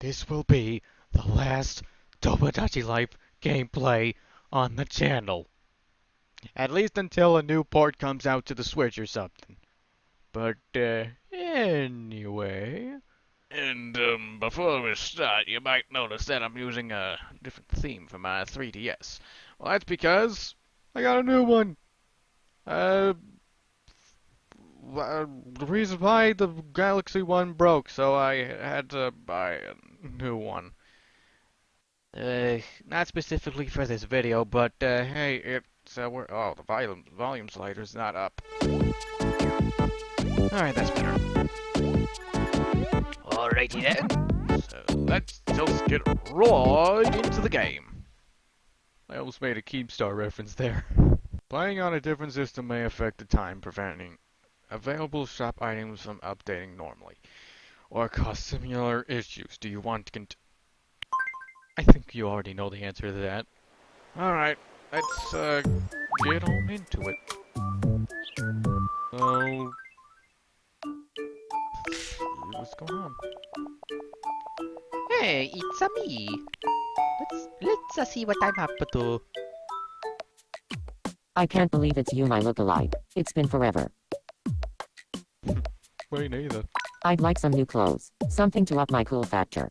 This will be the last Tomodachi Life gameplay on the channel. At least until a new port comes out to the Switch or something. But, uh, anyway. And um, before we start, you might notice that I'm using a different theme for my 3DS. Well, that's because I got a new one. Uh, uh, the reason why the Galaxy One broke, so I had to buy a new one. Uh, not specifically for this video, but uh, hey, it's uh, we're, oh the volume volume slider's not up. All right, that's better. Alrighty then. So let's just get right into the game. I almost made a Keemstar reference there. Playing on a different system may affect the time, preventing available shop items from updating normally, or cause similar issues. Do you want to cont- I think you already know the answer to that. Alright, let's uh, get on into it. So, what's going on? Hey, it's a me. Let's let's uh, see what I'm up to. I can't believe it's you, my look-alike. It's been forever. I'd like some new clothes. Something to up my cool factor.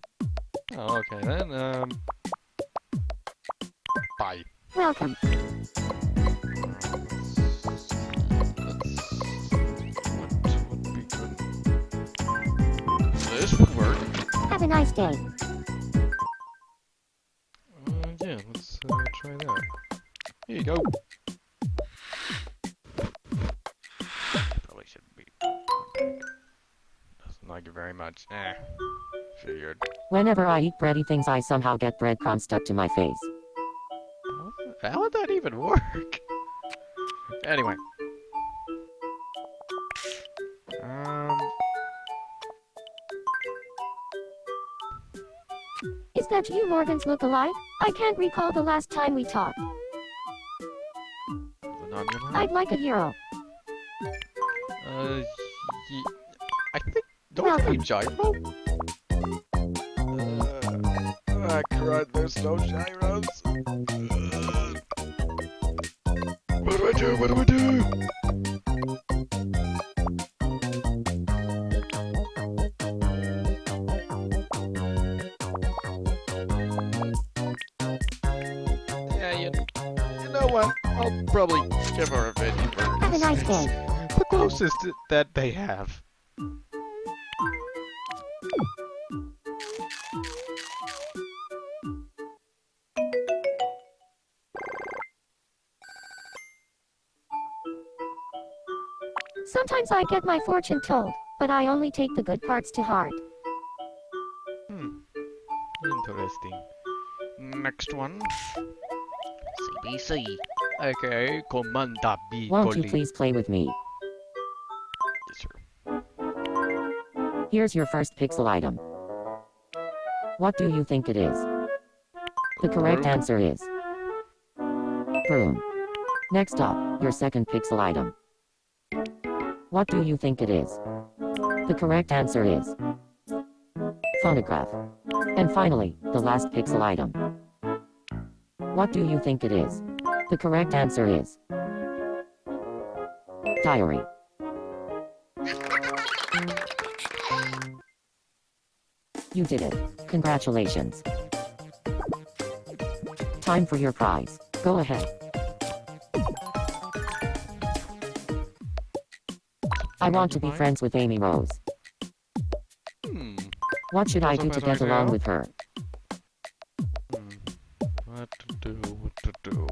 Oh, okay then. Um, bye. Welcome. This would work. Have a nice day. Uh, yeah, let's uh, try that. Here you go. Like it very much. Eh. Figured. Whenever I eat bready things, I somehow get breadcrumbs stuck to my face. How would that even work? Anyway. Um. Is that you, Morgan's look-alike? I can't recall the last time we talked. I'd like a hero. Uh, think. Don't Welcome. you gyro? Uh, ah, crud, there's no gyros. Uh, what do I do? What do I do? Yeah, you, you know what? I'll probably give her a veggie burger. Have a nice day. The closest that they have. Sometimes I get my fortune told, but I only take the good parts to heart. Hmm. Interesting. Next one. CBC. Okay, Comanda B. Won't you please play with me? Yes, sir. Here's your first pixel item. What do you think it is? The correct answer is broom. Next up, your second pixel item. What do you think it is? The correct answer is phonograph. And finally, the last pixel item. What do you think it is? The correct answer is diary. You did it. Congratulations. Time for your prize. Go ahead. I want to be friends with Amy Rose. Hmm. What should I do to get along with her? Hmm. What to do? What to do?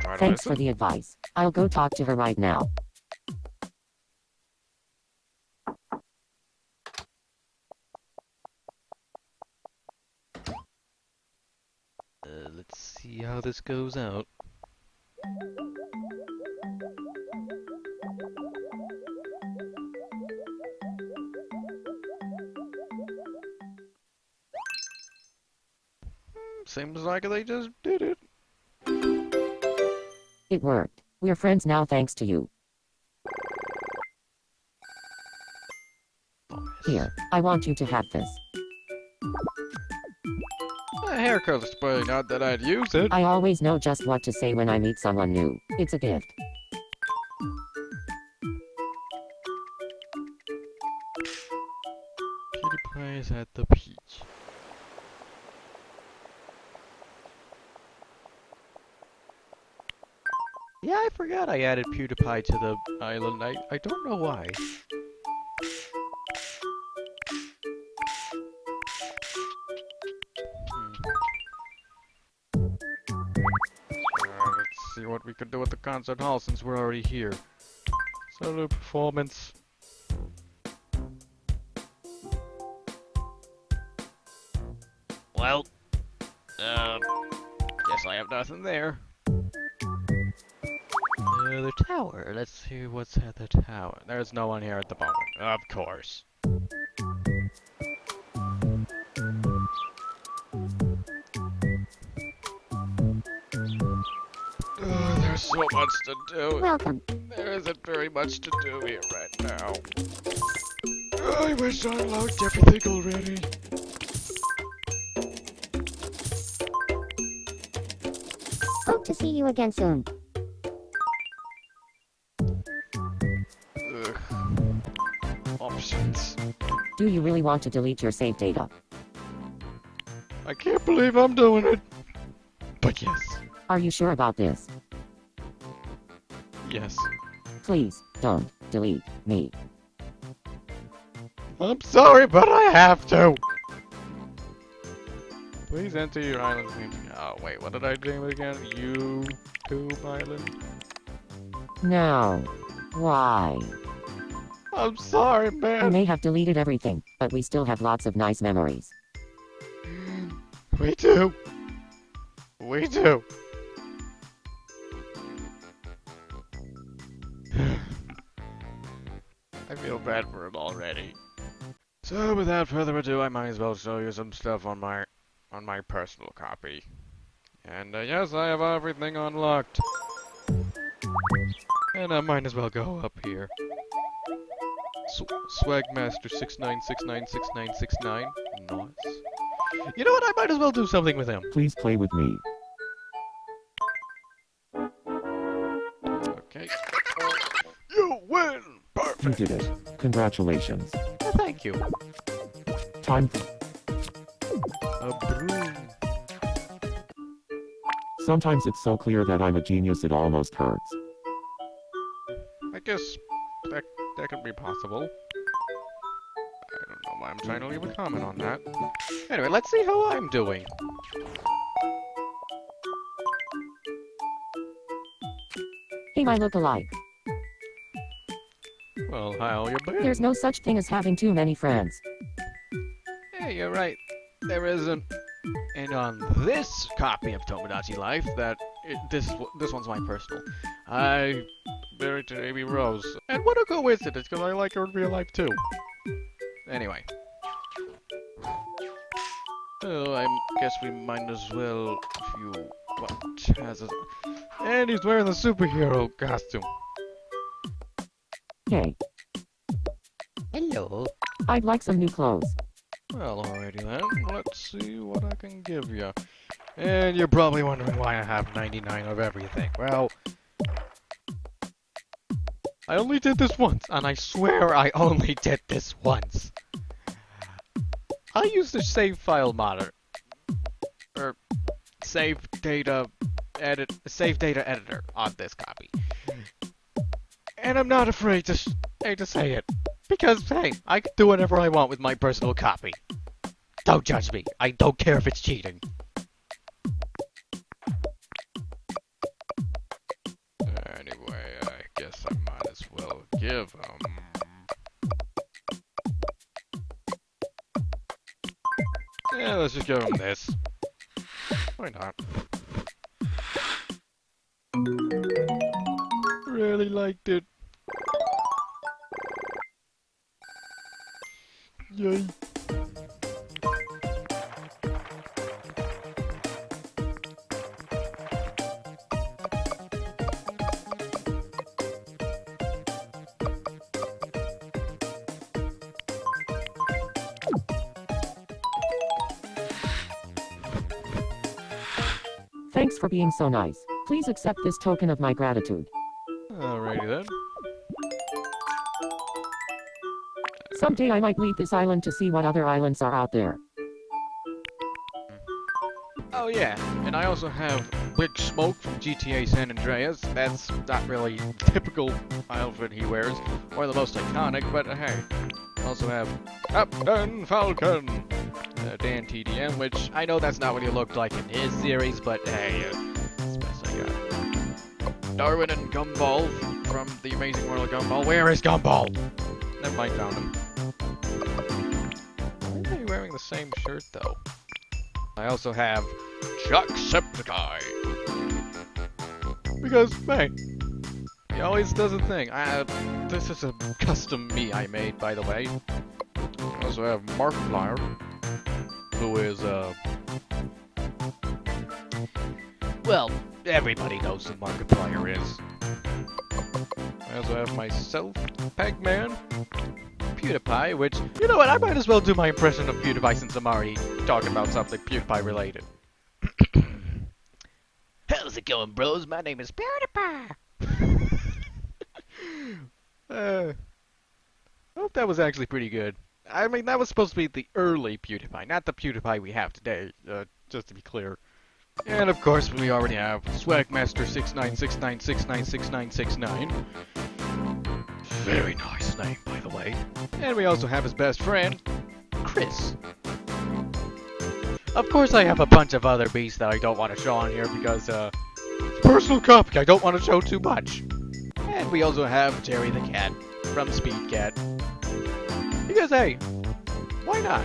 Try to Thanks for the advice. I'll go talk to her right now. Uh, let's see how this goes out. Seems like they just did it. It worked. We're friends now thanks to you. Here, I want you to have this. A haircut display, not that I'd use it. I always know just what to say when I meet someone new. It's a gift. PewDiePie is at the forgot I added PewDiePie to the island. I, I don't know why. Hmm. Let's see what we could do at the concert hall since we're already here. Solo performance. Well, uh, guess I have nothing there. Uh, the tower. Let's see what's at the tower. There's no one here at the moment. Of course. Uh, there's so much to do. Welcome. There isn't very much to do here right now. I wish I unlocked everything already. Hope to see you again soon. Do you really want to delete your save data? I can't believe I'm doing it. But yes. Are you sure about this? Yes. Please, don't delete me. I'm sorry, but I have to. Please enter your island's name. Oh, wait, what did I name it again? YouTube Island? No. Why? I'm sorry, We man. may have deleted everything, but we still have lots of nice memories. We do. We do. I feel bad for him already. So without further ado, I might as well show you some stuff on my on my personal copy. And uh, yes, I have everything unlocked. And I might as well go up here. Sw Swagmaster six nine six nine six nine six nine. Nice. You know what? I might as well do something with him. Please play with me. Okay. You win! Perfect! You did it. Congratulations. Oh, thank you. Time. A broom. Sometimes it's so clear that I'm a genius it almost hurts. Possible. I don't know why I'm trying to leave a comment on that. Anyway, let's see how I'm doing. Hey, my look-alike. Well, how you been? There's no such thing as having too many friends. Yeah, you're right. There isn't. And on this copy of Tomodachi Life, that it, this this one's my personal. I married to Amy Rose, and what a coincidence, because I like her in real life too. Anyway. Oh, I guess we might as well view what Chaz is. And he's wearing the superhero costume. Hey, Hello. I'd like some new clothes. Well, alrighty then. Let's see what I can give you. And you're probably wondering why I have 99 of everything. Well, I only did this once, and I swear I only did this once. I use the save file modder, or save data edit, save data editor on this copy, and I'm not afraid to, to say it. Because, hey, I can do whatever I want with my personal copy. Don't judge me. I don't care if it's cheating. Let's just give him this. Why not? Really liked it. Yay. Thanks for being so nice. Please accept this token of my gratitude. Alrighty then. Someday I might leave this island to see what other islands are out there. Oh yeah, and I also have Big Smoke from GTA San Andreas. That's not really typical outfit he wears, or the most iconic, but hey. Also have Captain Falcon, uh, Dan TDM, which I know that's not what he looked like in his series, but hey, uh, it's best I got. Darwin and Gumball from The Amazing World of Gumball. Where is Gumball? Never mind, found him. Why are they wearing the same shirt though? I also have Jacksepticeye. Because, hey, he always does a thing. I, uh, this is a custom me I made, by the way. I also have Markiplier, who is, uh... Well, everybody knows who Markiplier is. I also have myself, Pegman, PewDiePie, which, you know what, I might as well do my impression of PewDiePie since I'm already talking about something PewDiePie related. How's it going, bros? My name is PewDiePie. uh, I hope that was actually pretty good. I mean, that was supposed to be the early PewDiePie, not the PewDiePie we have today, uh, just to be clear. And of course, we already have Swagmaster6969696969. Very nice name, by the way. And we also have his best friend, Chris. Of course, I have a bunch of other beasts that I don't want to show on here because, uh, personal copy. I don't want to show too much. And we also have Jerry the Cat from Speed Cat. Hey, why not?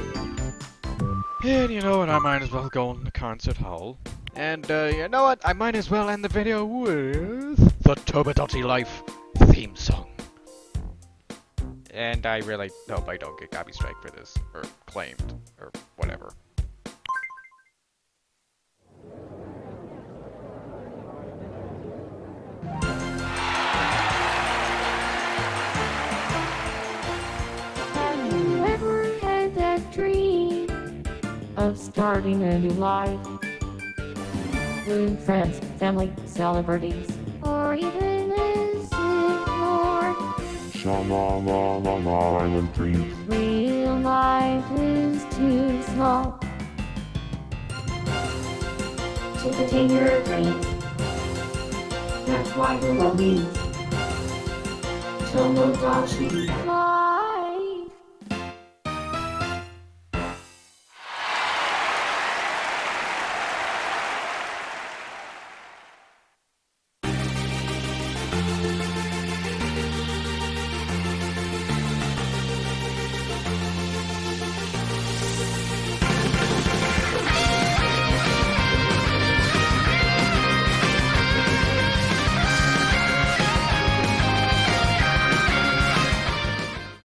And you know what, I might as well go in the concert hall. And, uh, you know what, I might as well end the video with the Tomodachi Life theme song. And I really hope I don't get copy strike for this, or claimed, or whatever. Starting a new life. With friends, family, celebrities. or even is ignored? Sha-la-la-la-la Island Dreams. Real life is too small to contain your dreams. That's why the love means Tomodachi Life.